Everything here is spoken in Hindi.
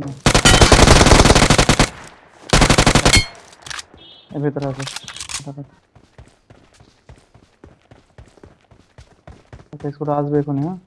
ना भीतर आ जाओ इसको राज देखो ना